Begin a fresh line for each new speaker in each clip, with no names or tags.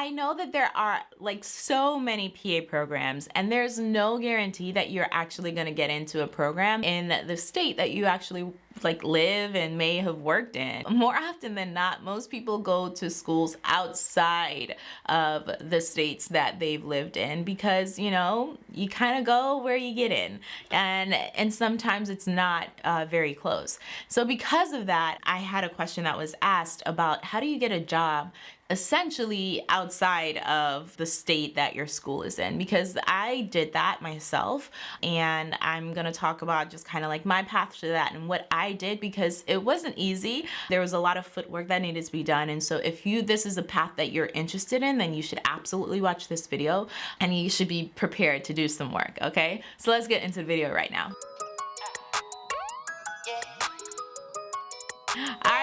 I know that there are like so many PA programs and there's no guarantee that you're actually going to get into a program in the state that you actually like live and may have worked in. More often than not, most people go to schools outside of the states that they've lived in because, you know, you kind of go where you get in and and sometimes it's not uh, very close. So because of that, I had a question that was asked about how do you get a job essentially outside of the state that your school is in because I did that myself and I'm gonna talk about just kind of like my path to that and what I did because it wasn't easy. There was a lot of footwork that needed to be done and so if you this is a path that you're interested in then you should absolutely watch this video and you should be prepared to do some work okay so let's get into the video right now.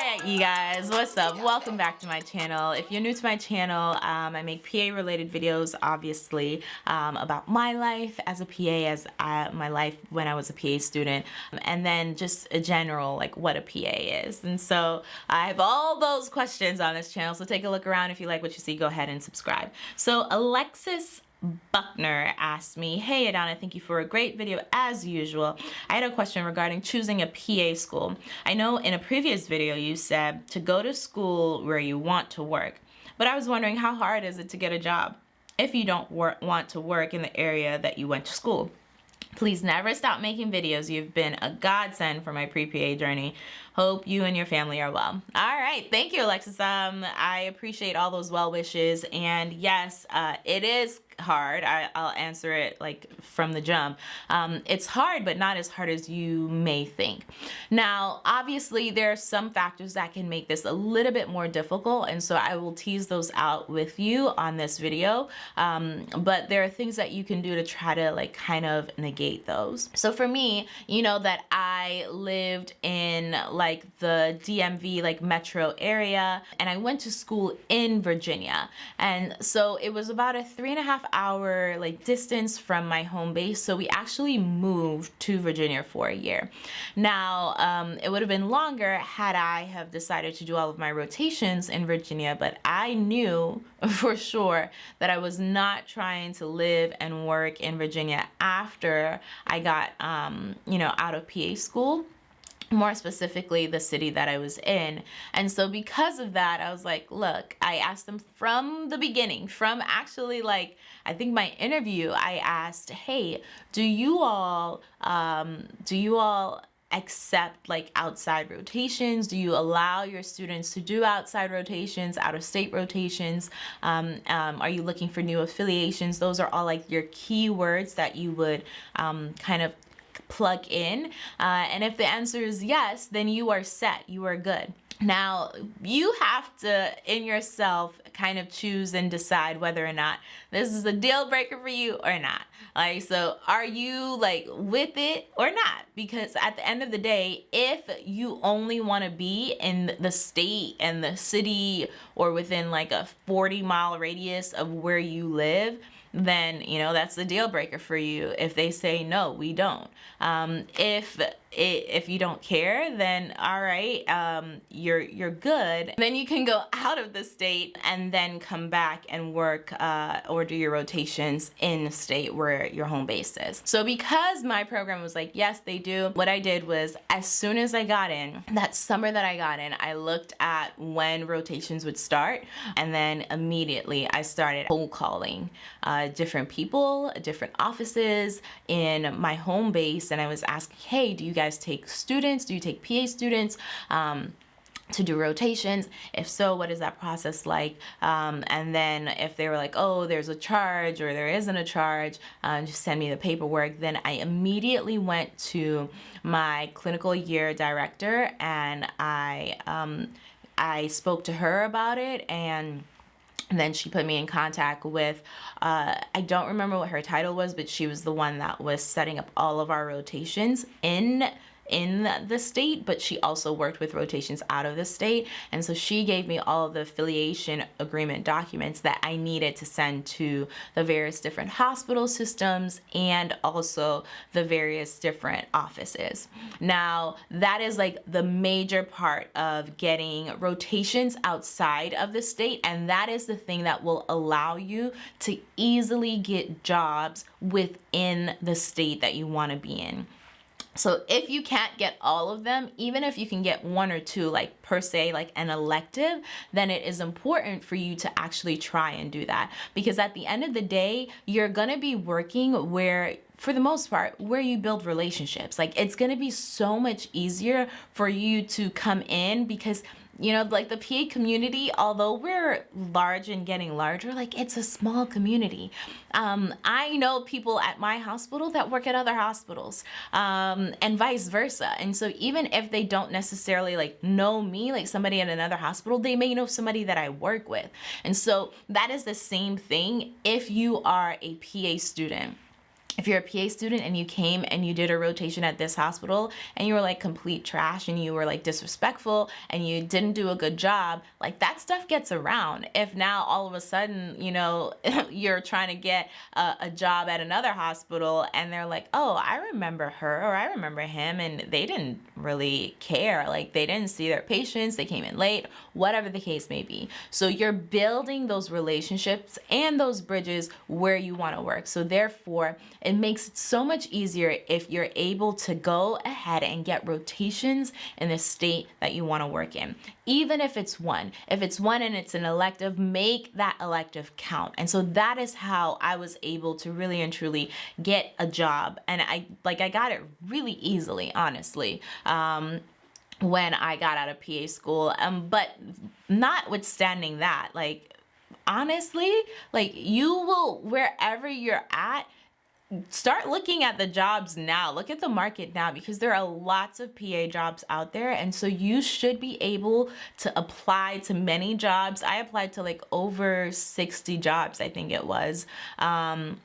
You guys, what's up? Welcome back to my channel. If you're new to my channel, um, I make PA related videos obviously um, about my life as a PA, as I, my life when I was a PA student, and then just a general like what a PA is. And so I have all those questions on this channel, so take a look around. If you like what you see, go ahead and subscribe. So Alexis Buckner asked me, Hey Adana, thank you for a great video as usual. I had a question regarding choosing a PA school. I know in a previous video you said to go to school where you want to work, but I was wondering how hard is it to get a job if you don't want to work in the area that you went to school? Please never stop making videos. You've been a godsend for my pre-PA journey. Hope you and your family are well. All right, thank you, Alexis. Um, I appreciate all those well wishes. And yes, uh, it is hard. I, will answer it like from the jump. Um, it's hard, but not as hard as you may think. Now, obviously, there are some factors that can make this a little bit more difficult, and so I will tease those out with you on this video. Um, but there are things that you can do to try to like kind of negate those. So for me, you know that I lived in like the DMV like metro area, and I went to school in Virginia, and so it was about a three and a half hour like distance from my home base. So we actually moved to Virginia for a year. Now um, it would have been longer had I have decided to do all of my rotations in Virginia but I knew for sure that I was not trying to live and work in Virginia after I got um, you know out of PA school more specifically the city that I was in. And so because of that, I was like, look, I asked them from the beginning, from actually like, I think my interview, I asked, hey, do you all, um, do you all accept like outside rotations? Do you allow your students to do outside rotations, out of state rotations? Um, um, are you looking for new affiliations? Those are all like your keywords that you would um, kind of plug in. Uh, and if the answer is yes, then you are set, you are good. Now, you have to, in yourself, kind of choose and decide whether or not this is a deal breaker for you or not. Like, so are you like with it or not? Because at the end of the day, if you only want to be in the state and the city or within like a 40 mile radius of where you live, then you know that's the deal breaker for you if they say no we don't. Um, if if you don't care then all right um, you're you're good. Then you can go out of the state and then come back and work uh, or do your rotations in the state where your home base is. So because my program was like yes they do what I did was as soon as I got in that summer that I got in I looked at when rotations would start and then immediately I started cold calling uh, different people different offices in my home base and I was asking hey do you guys guys take students? Do you take PA students? Um, to do rotations if so what is that process like um, and then if they were like oh there's a charge or there isn't a charge um, just send me the paperwork then I immediately went to my clinical year director and I um, I spoke to her about it and and then she put me in contact with, uh, I don't remember what her title was, but she was the one that was setting up all of our rotations in in the state, but she also worked with rotations out of the state. And so she gave me all the affiliation agreement documents that I needed to send to the various different hospital systems and also the various different offices. Now, that is like the major part of getting rotations outside of the state, and that is the thing that will allow you to easily get jobs within the state that you want to be in. So if you can't get all of them, even if you can get one or two, like per se, like an elective, then it is important for you to actually try and do that. Because at the end of the day, you're gonna be working where for the most part, where you build relationships. Like it's gonna be so much easier for you to come in because you know like the PA community although we're large and getting larger like it's a small community. Um, I know people at my hospital that work at other hospitals um, and vice versa. And so even if they don't necessarily like know me like somebody at another hospital they may know somebody that I work with. And so that is the same thing if you are a PA student if you're a PA student and you came and you did a rotation at this hospital and you were like complete trash and you were like disrespectful and you didn't do a good job, like that stuff gets around. If now all of a sudden, you know, you're trying to get a, a job at another hospital and they're like, oh, I remember her or I remember him and they didn't really care. Like they didn't see their patients, they came in late, whatever the case may be. So you're building those relationships and those bridges where you want to work. So therefore, it makes it so much easier if you're able to go ahead and get rotations in the state that you want to work in. Even if it's one, if it's one and it's an elective, make that elective count. And so that is how I was able to really and truly get a job. And I like I got it really easily, honestly. Um, when I got out of PA school. Um, but notwithstanding that, like honestly, like you will wherever you're at, start looking at the jobs now. Look at the market now because there are lots of PA jobs out there. And so you should be able to apply to many jobs. I applied to like over 60 jobs I think it was. Um,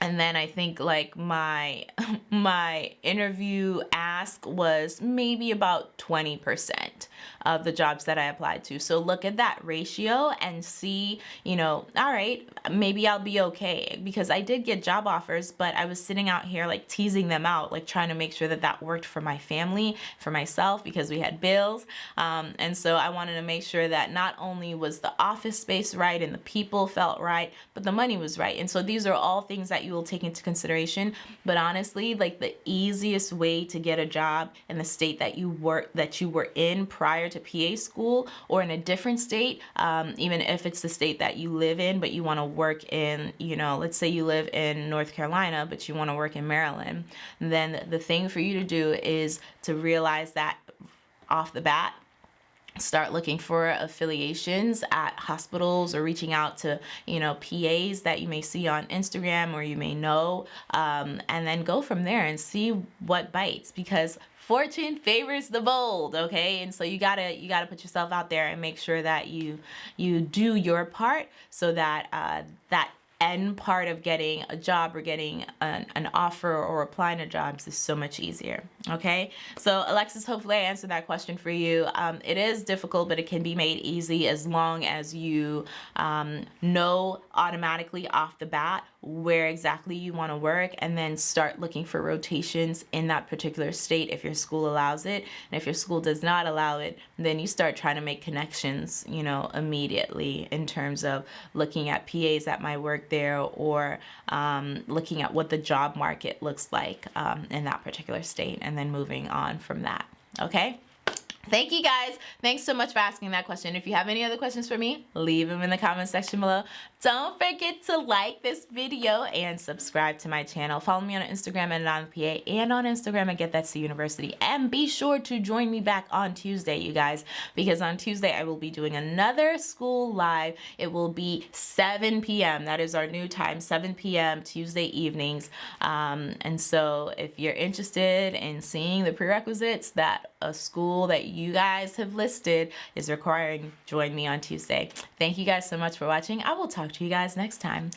and then I think like my my interview ask was maybe about 20% of the jobs that I applied to. So look at that ratio and see, you know, all right, maybe I'll be okay because I did get job offers, but I was sitting out here like teasing them out, like trying to make sure that that worked for my family, for myself, because we had bills. Um, and so I wanted to make sure that not only was the office space right and the people felt right, but the money was right. And so these are all things that you will take into consideration. But honestly, like the easiest way to get a job in the state that you work that you were in prior to PA school or in a different state, um, even if it's the state that you live in, but you want to work in, you know, let's say you live in North Carolina, but you want to work in Maryland, then the thing for you to do is to realize that off the bat start looking for affiliations at hospitals or reaching out to you know PAs that you may see on Instagram or you may know um, and then go from there and see what bites because fortune favors the bold okay? And so you gotta you gotta put yourself out there and make sure that you you do your part so that uh, that end part of getting a job or getting an, an offer or applying to jobs is so much easier okay? So Alexis hopefully I answered that question for you. Um, it is difficult but it can be made easy as long as you um, know automatically off the bat where exactly you want to work and then start looking for rotations in that particular state if your school allows it. And if your school does not allow it then you start trying to make connections you know immediately in terms of looking at PAs that might work there or um, looking at what the job market looks like um, in that particular state and then moving on from that. Okay Thank you guys. Thanks so much for asking that question. If you have any other questions for me, leave them in the comment section below. Don't forget to like this video and subscribe to my channel. Follow me on Instagram at AnonPA and on Instagram at Get That C University. And be sure to join me back on Tuesday, you guys, because on Tuesday I will be doing another school live. It will be 7 p.m. That is our new time, 7 p.m. Tuesday evenings. Um, and so if you're interested in seeing the prerequisites that a school that you guys have listed is requiring, join me on Tuesday. Thank you guys so much for watching. I will talk to you guys next time.